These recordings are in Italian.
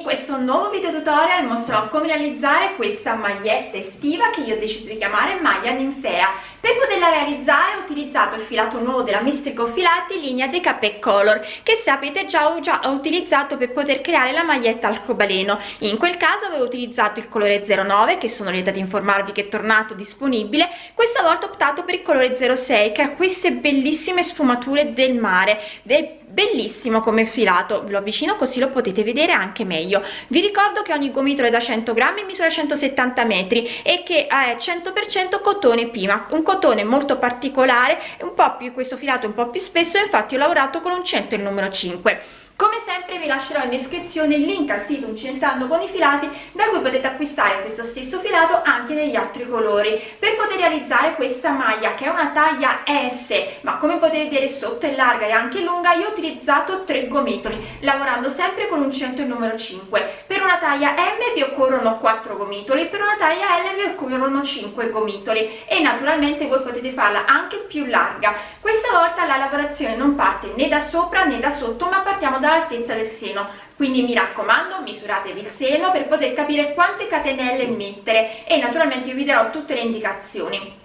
In questo nuovo video tutorial mostrerò come realizzare questa maglietta estiva che io ho deciso di chiamare maglia ninfea. Per poterla realizzare ho utilizzato il filato nuovo della Mistrico Filati linea Decapé Color che sapete già ho già utilizzato per poter creare la maglietta arcobaleno. In quel caso avevo utilizzato il colore 09 che sono lieta di informarvi che è tornato disponibile. Questa volta ho optato per il colore 06 che ha queste bellissime sfumature del mare, del bellissimo come filato. Ve lo avvicino così lo potete vedere anche meglio. Vi ricordo che ogni gomitolo è da 100 grammi misura 170 metri e che è 100 cotone pima un cotone molto particolare un po più questo filato un po più spesso infatti ho lavorato con un 100 il numero 5 come sempre vi lascerò in descrizione il link al sito Incentando con i filati da cui potete acquistare questo stesso filato anche negli altri colori. Per poter realizzare questa maglia che è una taglia S ma come potete vedere sotto è larga e anche lunga io ho utilizzato tre gomitoli lavorando sempre con un 100 e numero 5 per una taglia M vi occorrono 4 gomitoli per una taglia L vi occorrono 5 gomitoli e naturalmente voi potete farla anche più larga. Questa volta la lavorazione non parte né da sopra né da sotto ma partiamo da all'altezza del seno. Quindi mi raccomando misuratevi il seno per poter capire quante catenelle mettere e naturalmente io vi darò tutte le indicazioni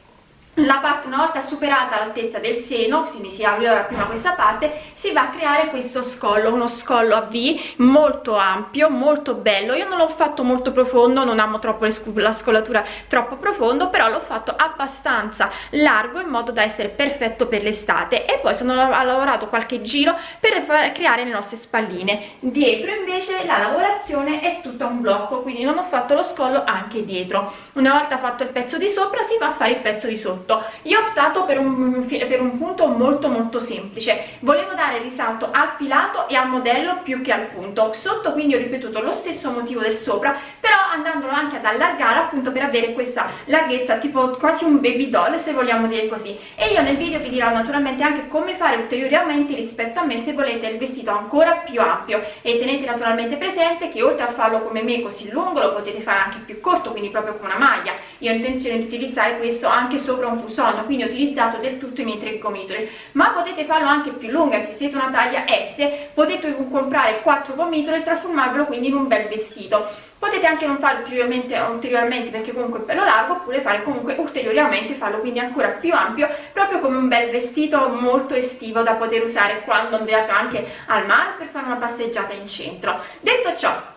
la parte una volta superata l'altezza del seno quindi si apre prima questa parte si va a creare questo scollo uno scollo a v molto ampio molto bello. Io non l'ho fatto molto profondo non amo troppo la scollatura troppo profondo però l'ho fatto abbastanza largo in modo da essere perfetto per l'estate. E poi sono ho lavorato qualche giro per creare le nostre spalline. Dietro invece la lavorazione è tutta un blocco quindi non ho fatto lo scollo anche dietro. Una volta fatto il pezzo di sopra si va a fare il pezzo di sotto sotto io ho optato per un, per un punto molto molto semplice. Volevo dare risalto al filato e al modello più che al punto. Sotto quindi ho ripetuto lo stesso motivo del sopra però andandolo anche ad allargare appunto per avere questa larghezza tipo quasi un baby doll se vogliamo dire così. E io nel video vi dirò naturalmente anche come fare ulteriori aumenti rispetto a me se volete il vestito ancora più ampio. E tenete naturalmente presente che oltre a farlo come me così lungo lo potete fare anche più corto quindi proprio come una maglia. Io ho intenzione di utilizzare questo anche sopra un fuson quindi ho utilizzato del tutto i miei tre gomitoli. Ma potete farlo anche più lunga se siete una taglia S potete comprare quattro gomitoli e trasformarvelo quindi in un bel vestito. Potete anche non fare ulteriormente, ulteriormente perché comunque è bello largo oppure fare comunque ulteriormente farlo quindi ancora più ampio proprio come un bel vestito molto estivo da poter usare quando andate anche al mare per fare una passeggiata in centro. Detto ciò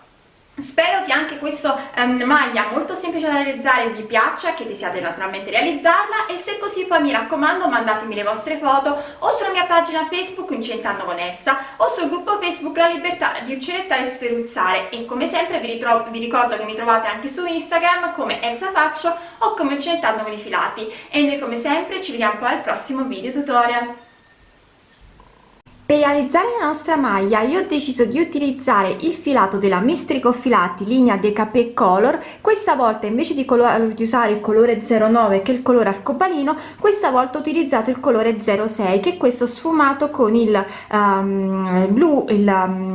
Spero che anche questa um, maglia molto semplice da realizzare vi piaccia, che desiate naturalmente realizzarla e se così poi mi raccomando mandatemi le vostre foto o sulla mia pagina Facebook Incentando con Elsa o sul gruppo Facebook La Libertà di Uccinettare e Sferuzzare e come sempre vi, vi, ricordo che mi trovate anche su Instagram come Elsa Faccio o come Uccinettando con i filati e noi come sempre ci vediamo poi al prossimo video tutorial. Per realizzare la nostra maglia io ho deciso di utilizzare il filato della Mistrico Filati linea Decapé Color, questa volta invece di, di, usare il colore 09 che è il colore arcobaleno, questa volta ho utilizzato il colore 06 che è questo sfumato con il um, blu, il,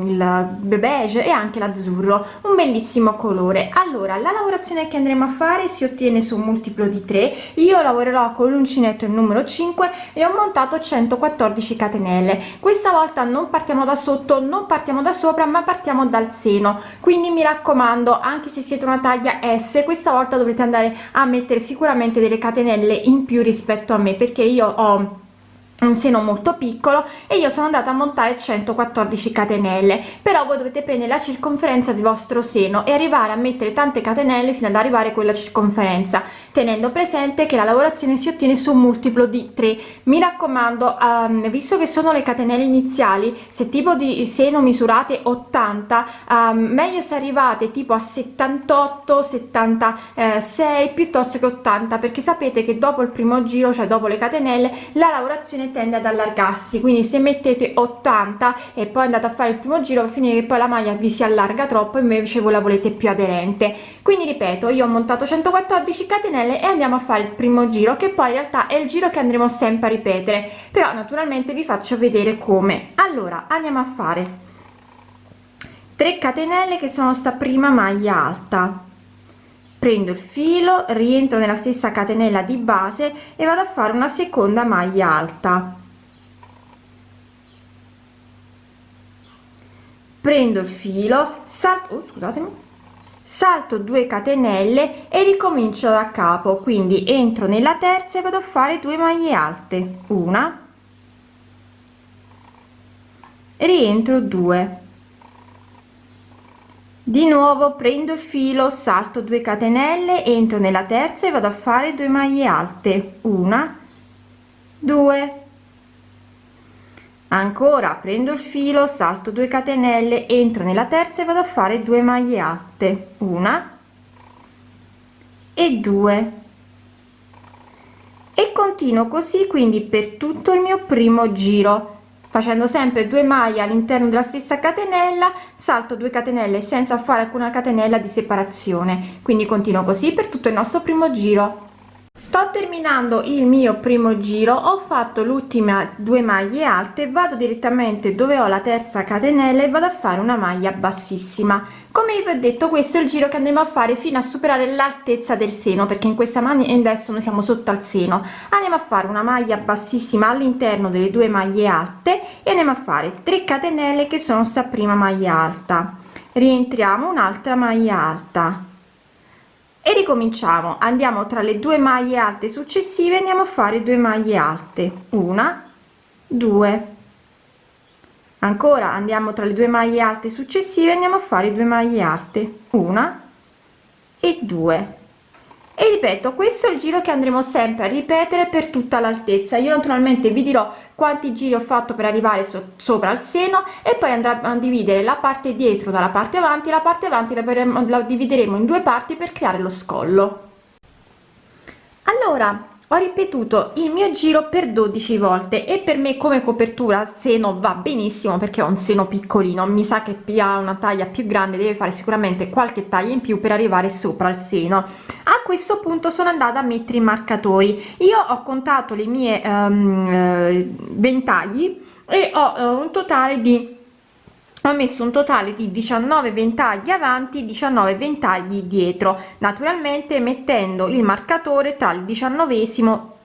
il beige e anche l'azzurro, un bellissimo colore. Allora la lavorazione che andremo a fare si ottiene su un multiplo di 3, io lavorerò con l'uncinetto il numero 5 e ho montato 114 catenelle. Questa questa volta non partiamo da sotto non partiamo da sopra ma partiamo dal seno. Quindi mi raccomando anche se siete una taglia s questa volta dovrete andare a mettere sicuramente delle catenelle in più rispetto a me perché io ho un seno molto piccolo e io sono andata a montare 114 catenelle. Però voi dovete prendere la circonferenza del vostro seno e arrivare a mettere tante catenelle fino ad arrivare a quella circonferenza tenendo presente che la lavorazione si ottiene su un multiplo di 3 mi raccomando um, visto che sono le catenelle iniziali se tipo di seno misurate 80 um, meglio se arrivate tipo a 78 76 piuttosto che 80 perché sapete che dopo il primo giro cioè dopo le catenelle la lavorazione tende ad allargarsi quindi se mettete 80 e poi andate a fare il primo giro finire che poi la maglia vi si allarga troppo invece voi la volete più aderente. Quindi ripeto io ho montato 114 catenelle e andiamo a fare il primo giro che poi in realtà è il giro che andremo sempre a ripetere. Però naturalmente vi faccio vedere come. Allora andiamo a fare 3 catenelle che sono sta prima maglia alta prendo il filo rientro nella stessa catenella di base e vado a fare una seconda maglia alta. Prendo il filo salto oh, scusatemi salto 2 catenelle e ricomincio da capo. Quindi entro nella terza e vado a fare 2 maglie alte. Una. Rientro 2 di nuovo prendo il filo salto 2 catenelle entro nella terza e vado a fare 2 maglie alte. Una 2 ancora prendo il filo salto 2 catenelle entro nella terza e vado a fare 2 maglie alte. Una e 2 e continuo così quindi per tutto il mio primo giro facendo sempre due maglie all'interno della stessa catenella salto 2 catenelle senza fare alcuna catenella di separazione. Quindi continuo così per tutto il nostro primo giro sto terminando il mio primo giro ho fatto l'ultima due maglie alte vado direttamente dove ho la terza catenella e vado a fare una maglia bassissima. Come vi ho detto questo è il giro che andremo a fare fino a superare l'altezza del seno perché in questa maniera adesso noi siamo sotto al seno. Andiamo a fare una maglia bassissima all'interno delle due maglie alte e andiamo a fare 3 catenelle che sono sta prima maglia alta. Rientriamo un'altra maglia alta e ricominciamo. Andiamo tra le due maglie alte successive andiamo a fare due maglie alte. Una due. Ancora andiamo tra le due maglie alte successive andiamo a fare due maglie alte. Una e due e ripeto questo è il giro che andremo sempre a ripetere per tutta l'altezza. Io naturalmente vi dirò quanti giri ho fatto per arrivare so sopra al seno e poi andrà a dividere la parte dietro dalla parte avanti la parte avanti la, la divideremo in due parti per creare lo scollo. Allora ho ripetuto il mio giro per 12 volte e per me come copertura seno va benissimo perché ho un seno piccolino. Mi sa che ha una taglia più grande deve fare sicuramente qualche taglia in più per arrivare sopra il seno. A questo punto sono andata a mettere i marcatori. Io ho contato le mie um, ventagli e ho uh, un totale di ho messo un totale di 19 ventagli avanti 19 ventagli dietro naturalmente mettendo il marcatore tra il diciannovesimo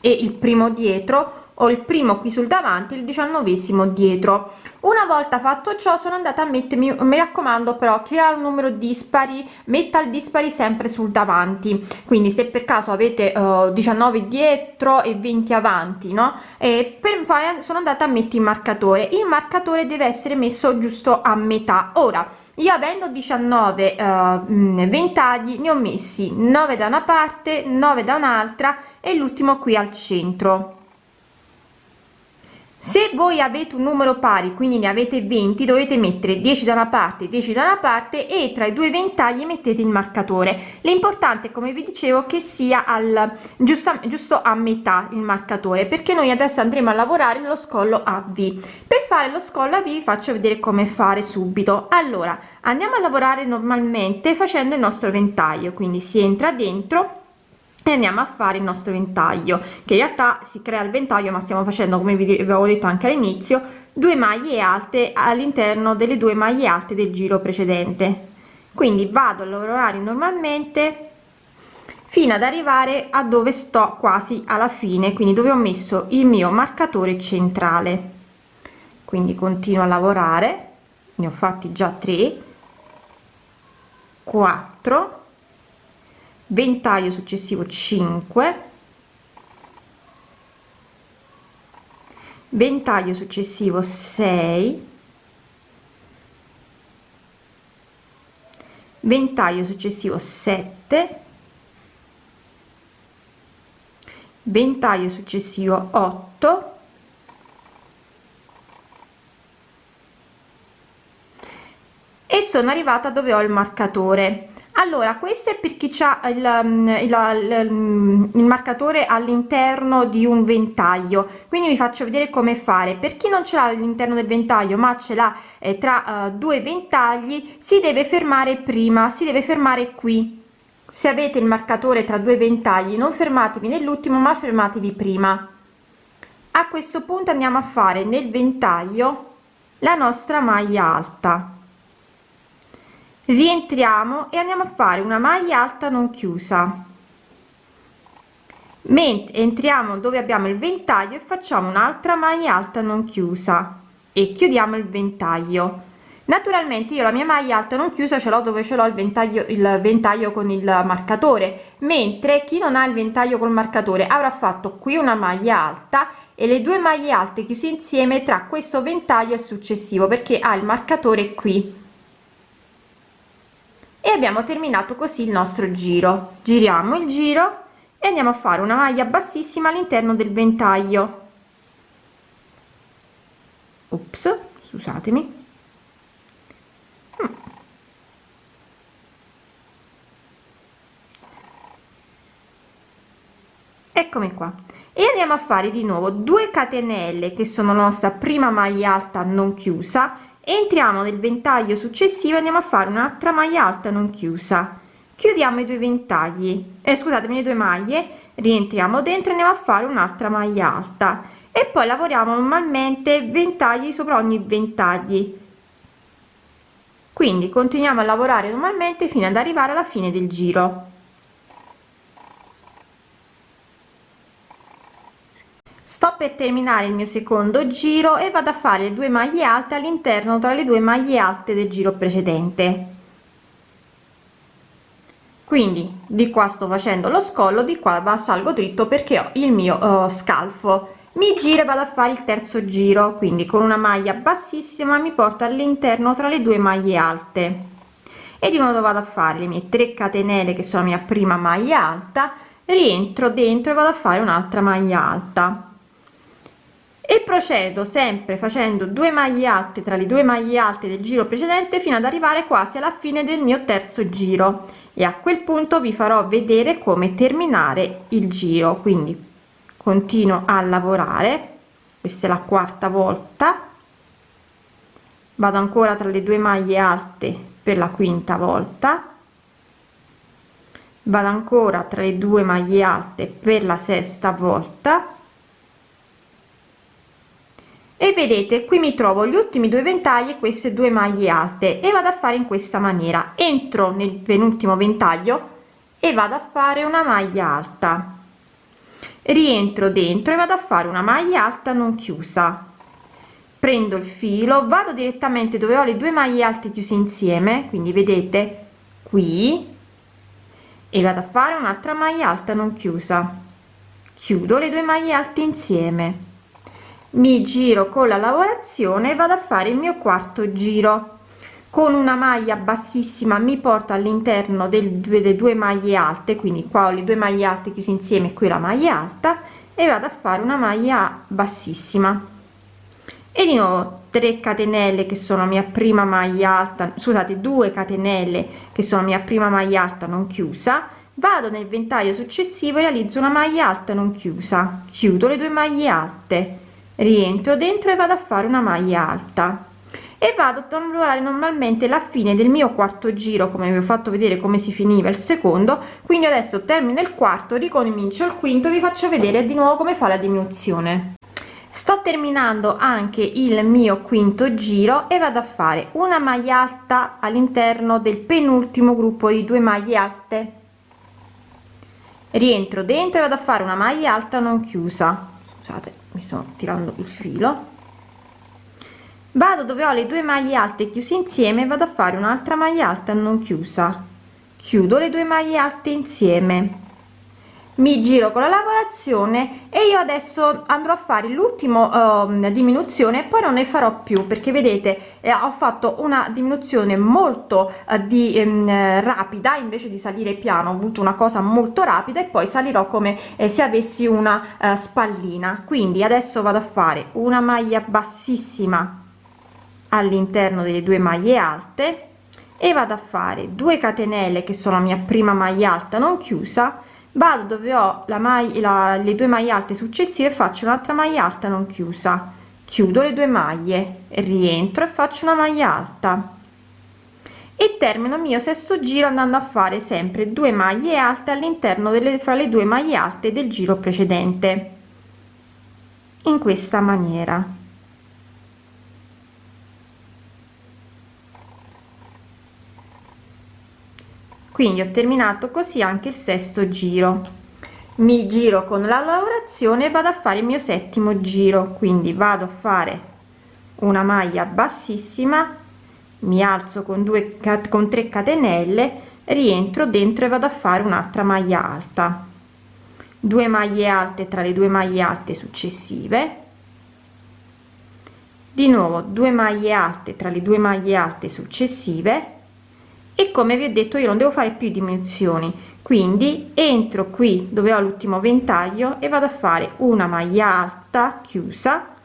e il primo dietro ho il primo qui sul davanti il diciannovesimo dietro. Una volta fatto ciò sono andata a mettermi mi raccomando però che ha un numero dispari metta il dispari sempre sul davanti. Quindi se per caso avete uh, 19 dietro e 20 avanti no? E per poi sono andata a mettere il marcatore. Il marcatore deve essere messo giusto a metà. Ora io avendo 19 uh, ventagli ne ho messi 9 da una parte 9 da un'altra e l'ultimo qui al centro se voi avete un numero pari quindi ne avete 20 dovete mettere 10 da una parte 10 da una parte e tra i due ventagli mettete il marcatore. L'importante come vi dicevo che sia al giusto giusto a metà il marcatore perché noi adesso andremo a lavorare nello scollo a v. Per fare lo scollo a v vi faccio vedere come fare subito. Allora andiamo a lavorare normalmente facendo il nostro ventaglio quindi si entra dentro e andiamo a fare il nostro ventaglio che in realtà si crea il ventaglio ma stiamo facendo come vi avevo detto anche all'inizio due maglie alte all'interno delle due maglie alte del giro precedente. Quindi vado a lavorare normalmente fino ad arrivare a dove sto quasi alla fine quindi dove ho messo il mio marcatore centrale. Quindi continuo a lavorare ne ho fatti già 3 4 ventaglio successivo 5 ventaglio successivo 6 ventaglio successivo 7 ventaglio successivo 8 e sono arrivata dove ho il marcatore allora questo è per chi il, mm, il, il, il marcatore all'interno di un ventaglio. Quindi vi faccio vedere come fare. Per chi non ce l'ha all'interno del ventaglio ma ce l'ha eh, tra uh, due ventagli si deve fermare prima si deve fermare qui. Se avete il marcatore tra due ventagli non fermatevi nell'ultimo ma fermatevi prima. A questo punto andiamo a fare nel ventaglio la nostra maglia alta rientriamo e andiamo a fare una maglia alta non chiusa. Mentre entriamo dove abbiamo il ventaglio e facciamo un'altra maglia alta non chiusa. E chiudiamo il ventaglio. Naturalmente io la mia maglia alta non chiusa ce l'ho dove ce l'ho il ventaglio il ventaglio con il marcatore. Mentre chi non ha il ventaglio col marcatore avrà fatto qui una maglia alta e le due maglie alte chiuse insieme tra questo ventaglio e successivo perché ha il marcatore qui e abbiamo terminato così il nostro giro. Giriamo il giro e andiamo a fare una maglia bassissima all'interno del ventaglio. Ops, scusatemi. Eccomi qua. E andiamo a fare di nuovo 2 catenelle che sono la nostra prima maglia alta non chiusa entriamo nel ventaglio successivo andiamo a fare un'altra maglia alta non chiusa. Chiudiamo i due ventagli. Eh, scusatemi le due maglie. Rientriamo dentro e andiamo a fare un'altra maglia alta. E poi lavoriamo normalmente ventagli sopra ogni ventagli. Quindi continuiamo a lavorare normalmente fino ad arrivare alla fine del giro sto per terminare il mio secondo giro e vado a fare due maglie alte all'interno tra le due maglie alte del giro precedente. Quindi di qua sto facendo lo scollo di qua va salgo dritto perché ho il mio uh, scalfo. Mi giro e vado a fare il terzo giro quindi con una maglia bassissima mi porta all'interno tra le due maglie alte. E di nuovo vado a fare le mie 3 catenelle che sono la mia prima maglia alta rientro dentro e vado a fare un'altra maglia alta e procedo sempre facendo due maglie alte tra le due maglie alte del giro precedente fino ad arrivare quasi alla fine del mio terzo giro. E a quel punto vi farò vedere come terminare il giro. Quindi continuo a lavorare. Questa è la quarta volta. Vado ancora tra le due maglie alte per la quinta volta. Vado ancora tra le due maglie alte per la sesta volta e vedete qui mi trovo gli ultimi due ventagli e queste due maglie alte. E vado a fare in questa maniera. Entro nel penultimo ventaglio e vado a fare una maglia alta. Rientro dentro e vado a fare una maglia alta non chiusa. Prendo il filo vado direttamente dove ho le due maglie alte chiuse insieme. Quindi vedete qui. E vado a fare un'altra maglia alta non chiusa. Chiudo le due maglie alte insieme mi giro con la lavorazione vado a fare il mio quarto giro. Con una maglia bassissima mi porto all'interno delle due maglie alte quindi qua ho le due maglie alte chiuse insieme qui la maglia alta e vado a fare una maglia bassissima. E di nuovo 3 catenelle che sono mia prima maglia alta scusate 2 catenelle che sono mia prima maglia alta non chiusa vado nel ventaglio successivo e realizzo una maglia alta non chiusa. Chiudo le due maglie alte rientro dentro e vado a fare una maglia alta. E vado a lavorare normalmente la fine del mio quarto giro come vi ho fatto vedere come si finiva il secondo. Quindi adesso termino il quarto ricomincio il quinto vi faccio vedere di nuovo come fa la diminuzione. Sto terminando anche il mio quinto giro e vado a fare una maglia alta all'interno del penultimo gruppo di due maglie alte. Rientro dentro e vado a fare una maglia alta non chiusa. Scusate mi sto tirando il filo. Vado dove ho le due maglie alte chiuse insieme vado a fare un'altra maglia alta non chiusa. Chiudo le due maglie alte insieme mi giro con la lavorazione e io adesso andrò a fare l'ultimo uh, diminuzione poi non ne farò più perché vedete eh, ho fatto una diminuzione molto uh, di um, rapida invece di salire piano ho avuto una cosa molto rapida e poi salirò come eh, se avessi una uh, spallina. Quindi adesso vado a fare una maglia bassissima all'interno delle due maglie alte e vado a fare 2 catenelle che sono la mia prima maglia alta non chiusa vado dove ho la maglia le due maglie alte successive faccio un'altra maglia alta non chiusa. Chiudo le due maglie rientro e faccio una maglia alta. E termino il mio sesto giro andando a fare sempre due maglie alte all'interno delle fra le due maglie alte del giro precedente. In questa maniera quindi ho terminato così anche il sesto giro. Mi giro con la lavorazione e vado a fare il mio settimo giro. Quindi vado a fare una maglia bassissima mi alzo con 2 con 3 catenelle rientro dentro e vado a fare un'altra maglia alta. 2 maglie alte tra le due maglie alte successive. Di nuovo 2 maglie alte tra le due maglie alte successive e come vi ho detto io non devo fare più diminuzioni quindi entro qui dove ho l'ultimo ventaglio e vado a fare una maglia alta chiusa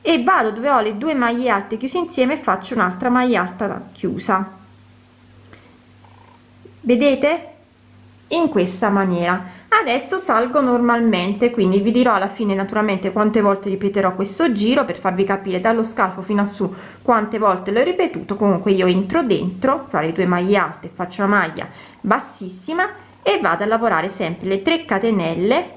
e vado dove ho le due maglie alte chiuse insieme e faccio un'altra maglia alta chiusa. Vedete? In questa maniera adesso salgo normalmente quindi vi dirò alla fine naturalmente quante volte ripeterò questo giro per farvi capire dallo scalfo fino a su quante volte l'ho ripetuto. Comunque io entro dentro fra le due maglie alte faccio la maglia bassissima e vado a lavorare sempre le 3 catenelle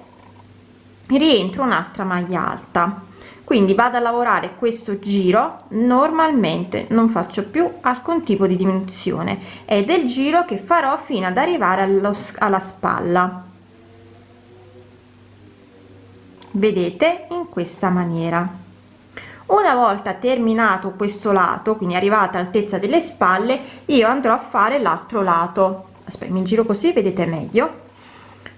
rientro un'altra maglia alta. Quindi vado a lavorare questo giro normalmente non faccio più alcun tipo di diminuzione. Ed è il giro che farò fino ad arrivare allo, alla spalla vedete in questa maniera. Una volta terminato questo lato quindi arrivata all'altezza delle spalle io andrò a fare l'altro lato. Aspetta mi giro così vedete meglio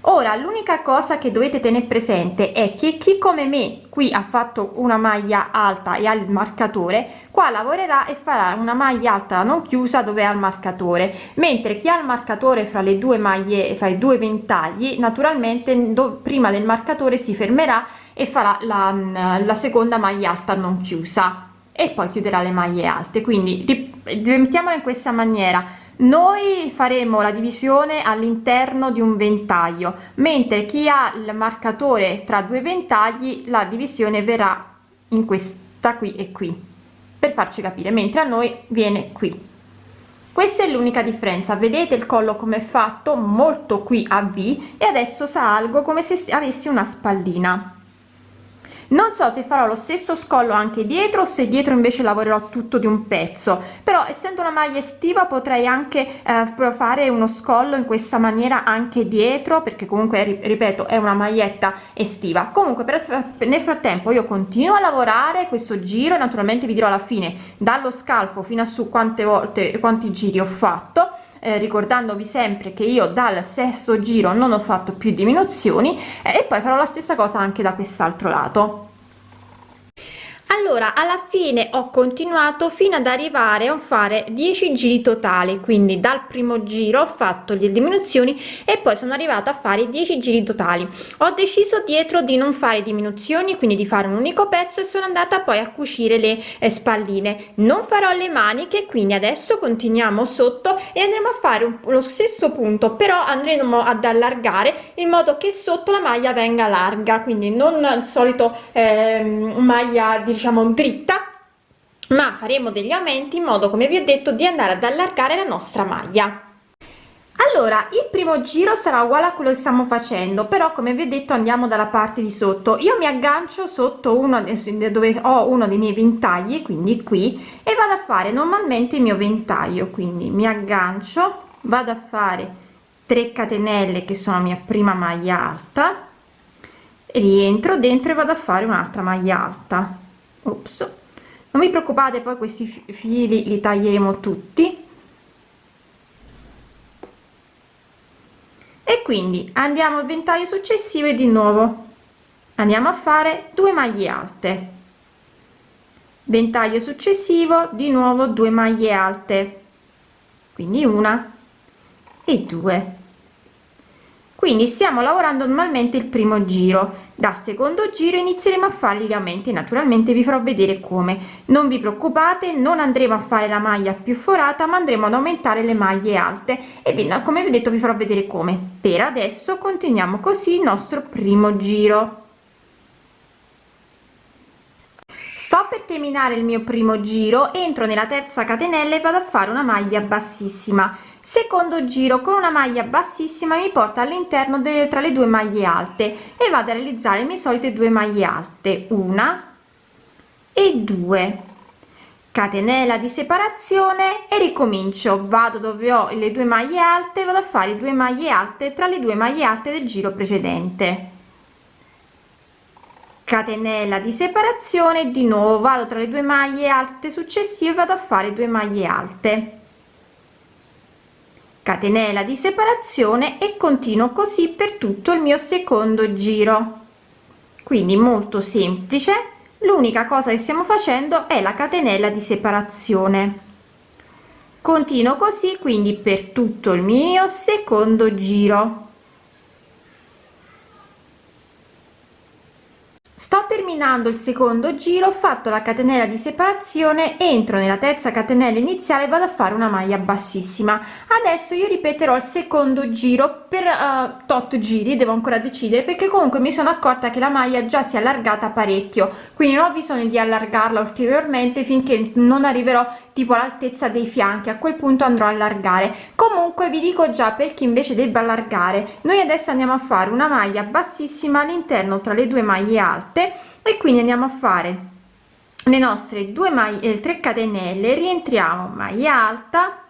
ora l'unica cosa che dovete tenere presente è che chi come me qui ha fatto una maglia alta e ha il marcatore qua lavorerà e farà una maglia alta non chiusa dove ha il marcatore. Mentre chi ha il marcatore fra le due maglie fra i due ventagli naturalmente do, prima del marcatore si fermerà e farà la, la seconda maglia alta non chiusa e poi chiuderà le maglie alte. Quindi mettiamola in questa maniera noi faremo la divisione all'interno di un ventaglio mentre chi ha il marcatore tra due ventagli la divisione verrà in questa qui e qui per farci capire mentre a noi viene qui. Questa è l'unica differenza. Vedete il collo come è fatto? Molto qui a v e adesso salgo come se avessi una spallina non so se farò lo stesso scollo anche dietro o se dietro invece lavorerò tutto di un pezzo. Però essendo una maglia estiva potrei anche eh, fare uno scollo in questa maniera anche dietro perché comunque ripeto è una maglietta estiva. Comunque per, nel frattempo io continuo a lavorare questo giro naturalmente vi dirò alla fine dallo scalfo fino a su quante volte quanti giri ho fatto eh, ricordandovi sempre che io dal sesto giro non ho fatto più diminuzioni eh, e poi farò la stessa cosa anche da quest'altro lato allora alla fine ho continuato fino ad arrivare a fare 10 giri totali. Quindi dal primo giro ho fatto le diminuzioni e poi sono arrivata a fare 10 giri totali. Ho deciso dietro di non fare diminuzioni quindi di fare un unico pezzo e sono andata poi a cucire le eh, spalline. Non farò le maniche quindi adesso continuiamo sotto e andremo a fare un, lo stesso punto però andremo ad allargare in modo che sotto la maglia venga larga. Quindi non il solito eh, maglia di diciamo dritta ma faremo degli aumenti in modo come vi ho detto di andare ad allargare la nostra maglia. Allora il primo giro sarà uguale a quello che stiamo facendo però come vi ho detto andiamo dalla parte di sotto. Io mi aggancio sotto uno dove ho uno dei miei ventagli quindi qui e vado a fare normalmente il mio ventaglio quindi mi aggancio vado a fare 3 catenelle che sono mia prima maglia alta rientro dentro e vado a fare un'altra maglia alta Ops. non vi preoccupate poi questi fili li taglieremo tutti. E quindi andiamo al ventaglio successivo e di nuovo. Andiamo a fare due maglie alte. Ventaglio successivo di nuovo due maglie alte. Quindi una e due quindi stiamo lavorando normalmente il primo giro. Dal secondo giro inizieremo a fare gli aumenti naturalmente vi farò vedere come. Non vi preoccupate non andremo a fare la maglia più forata ma andremo ad aumentare le maglie alte. E come vi ho detto vi farò vedere come. Per adesso continuiamo così il nostro primo giro. Sto per terminare il mio primo giro entro nella terza catenella e vado a fare una maglia bassissima secondo giro con una maglia bassissima mi porta all'interno tra le due maglie alte e vado a realizzare le mie solite due maglie alte una e due. Catenella di separazione e ricomincio. Vado dove ho le due maglie alte vado a fare due maglie alte tra le due maglie alte del giro precedente. Catenella di separazione di nuovo vado tra le due maglie alte successive vado a fare due maglie alte catenella di separazione e continuo così per tutto il mio secondo giro. Quindi molto semplice. L'unica cosa che stiamo facendo è la catenella di separazione. Continuo così quindi per tutto il mio secondo giro sto terminando il secondo giro ho fatto la catenella di separazione entro nella terza catenella iniziale vado a fare una maglia bassissima. Adesso io ripeterò il secondo giro per uh, tot giri devo ancora decidere perché comunque mi sono accorta che la maglia già si è allargata parecchio quindi non ho bisogno di allargarla ulteriormente finché non arriverò tipo all'altezza dei fianchi a quel punto andrò a allargare. Comunque vi dico già per chi invece debba allargare noi adesso andiamo a fare una maglia bassissima all'interno tra le due maglie alte e quindi andiamo a fare le nostre due maglie 3 catenelle rientriamo maglia alta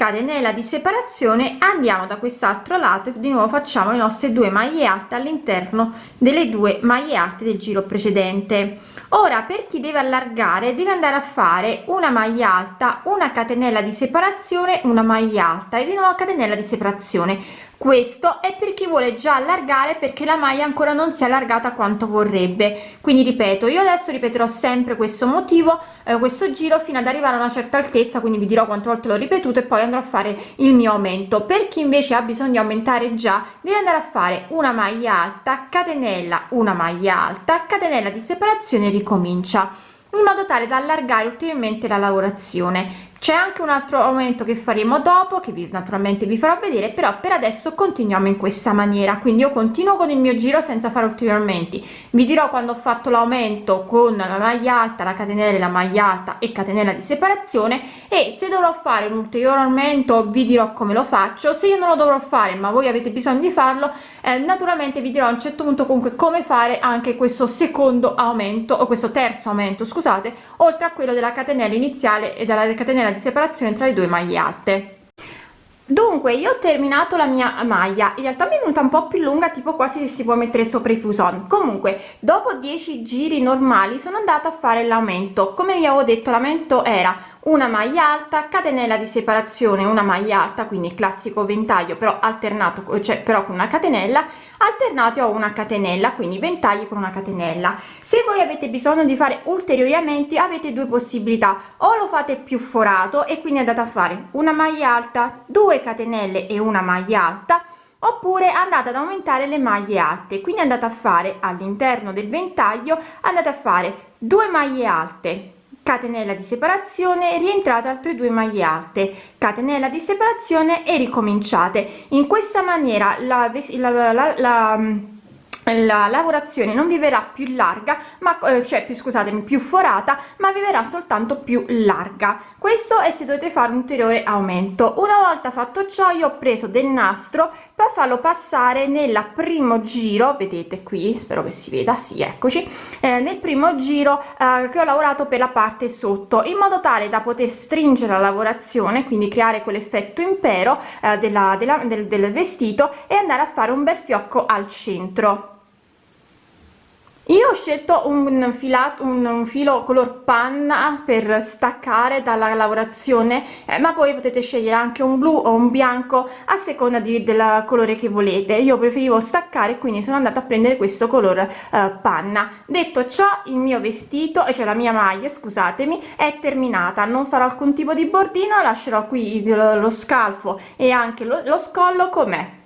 catenella di separazione andiamo da quest'altro lato e di nuovo facciamo le nostre due maglie alte all'interno delle due maglie alte del giro precedente. Ora per chi deve allargare deve andare a fare una maglia alta una catenella di separazione una maglia alta e di nuovo catenella di separazione questo è per chi vuole già allargare perché la maglia ancora non si è allargata quanto vorrebbe. Quindi ripeto io adesso ripeterò sempre questo motivo eh, questo giro fino ad arrivare a una certa altezza quindi vi dirò quante volte l'ho ripetuto e poi andrò a fare il mio aumento. Per chi invece ha bisogno di aumentare già deve andare a fare una maglia alta catenella una maglia alta catenella di separazione ricomincia in modo tale da allargare ulteriormente la lavorazione c'è anche un altro aumento che faremo dopo che vi naturalmente vi farò vedere però per adesso continuiamo in questa maniera. Quindi io continuo con il mio giro senza fare ulteriori aumenti vi dirò quando ho fatto l'aumento con la maglia alta la catenella la maglia alta e catenella di separazione. E se dovrò fare un ulteriore aumento vi dirò come lo faccio. Se io non lo dovrò fare ma voi avete bisogno di farlo eh, naturalmente vi dirò a un certo punto comunque come fare anche questo secondo aumento o questo terzo aumento scusate oltre a quello della catenella iniziale e della catenella di separazione tra le due maglie alte. Dunque io ho terminato la mia maglia. In realtà mi è venuta un po più lunga tipo quasi si può mettere sopra i fuson. Comunque dopo 10 giri normali sono andata a fare l'aumento. Come vi avevo detto l'aumento era una maglia alta catenella di separazione una maglia alta quindi classico ventaglio però alternato cioè però con una catenella alternati a una catenella quindi ventagli con una catenella. Se voi avete bisogno di fare ulteriori aumenti avete due possibilità. O lo fate più forato e quindi andate a fare una maglia alta due catenelle e una maglia alta oppure andate ad aumentare le maglie alte. Quindi andate a fare all'interno del ventaglio andate a fare due maglie alte catenella di separazione rientrate altre due maglie alte. Catenella di separazione e ricominciate. In questa maniera la, la, la, la la lavorazione non vi verrà più larga ma eh, cioè più scusatemi più forata ma vi verrà soltanto più larga. Questo è se dovete fare un ulteriore aumento. Una volta fatto ciò io ho preso del nastro per farlo passare nel primo giro vedete qui spero che si veda sì eccoci eh, nel primo giro eh, che ho lavorato per la parte sotto in modo tale da poter stringere la lavorazione quindi creare quell'effetto impero eh, della, della, del, del vestito e andare a fare un bel fiocco al centro io ho scelto un filato un, un filo color panna per staccare dalla lavorazione eh, ma poi potete scegliere anche un blu o un bianco a seconda di, del colore che volete. Io preferivo staccare quindi sono andata a prendere questo colore eh, panna. Detto ciò il mio vestito cioè la mia maglia scusatemi è terminata. Non farò alcun tipo di bordino lascerò qui lo, lo scalfo e anche lo, lo scollo com'è